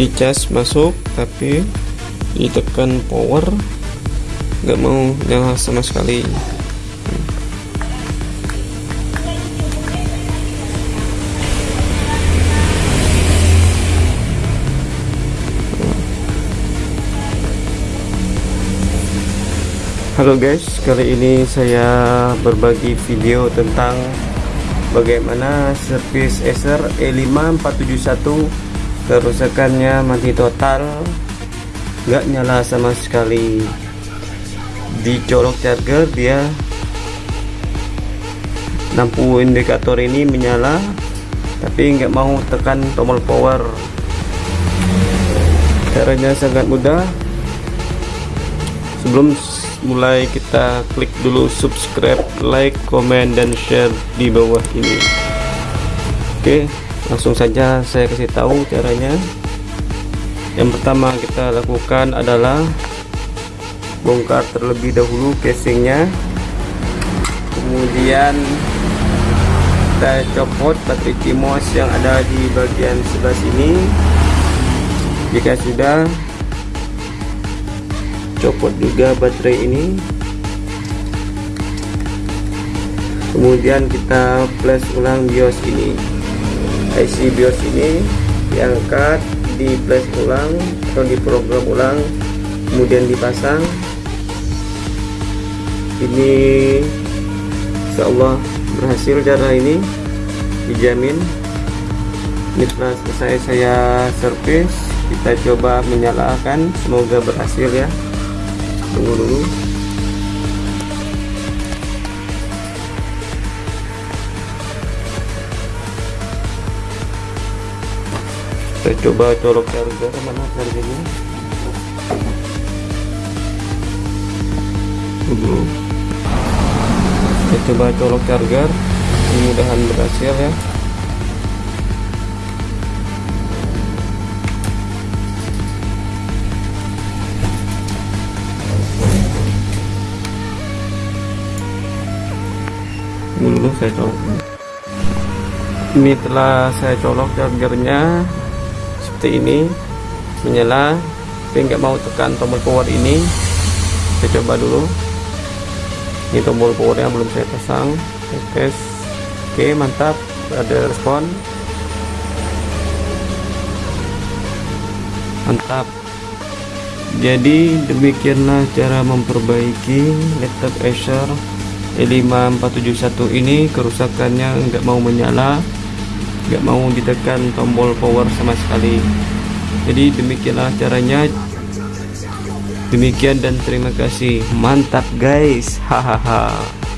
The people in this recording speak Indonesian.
dicas masuk tapi ditekan power nggak mau nyala sama sekali. Halo guys, kali ini saya berbagi video tentang bagaimana servis Acer E5471 kerusakannya mati total. Nggak nyala sama sekali. Di colok charger dia lampu indikator ini menyala tapi nggak mau tekan tombol power. Caranya sangat mudah. Sebelum mulai kita klik dulu subscribe like comment dan share di bawah ini. Oke langsung saja saya kasih tahu caranya. Yang pertama kita lakukan adalah bongkar terlebih dahulu casingnya. Kemudian kita copot baterai CMOS yang ada di bagian sebelah sini. Jika sudah copot juga baterai ini. Kemudian kita flash ulang BIOS ini IC BIOS ini diangkat di flash ulang atau di program ulang kemudian dipasang. Ini Insya Allah berhasil cara ini dijamin. Ini setelah selesai saya servis. Kita coba menyalakan semoga berhasil ya. Tunggu dulu kita coba colok charger mana chargernya dulu kita coba colok charger. Mudah-mudahan berhasil ya. Dulu saya colok. Ini telah saya colok chargernya seperti ini menyala tapi nggak mau tekan tombol power ini. Saya coba dulu. Ini tombol powernya belum saya pasang. Tes. Oke mantap. Ada respon. Mantap. Jadi demikianlah cara memperbaiki laptop Acer E5471 ini. Kerusakannya nggak mau menyala nggak mau ditekan tombol power sama sekali. Jadi demikianlah caranya. Demikian dan terima kasih. Mantap guys. Hahaha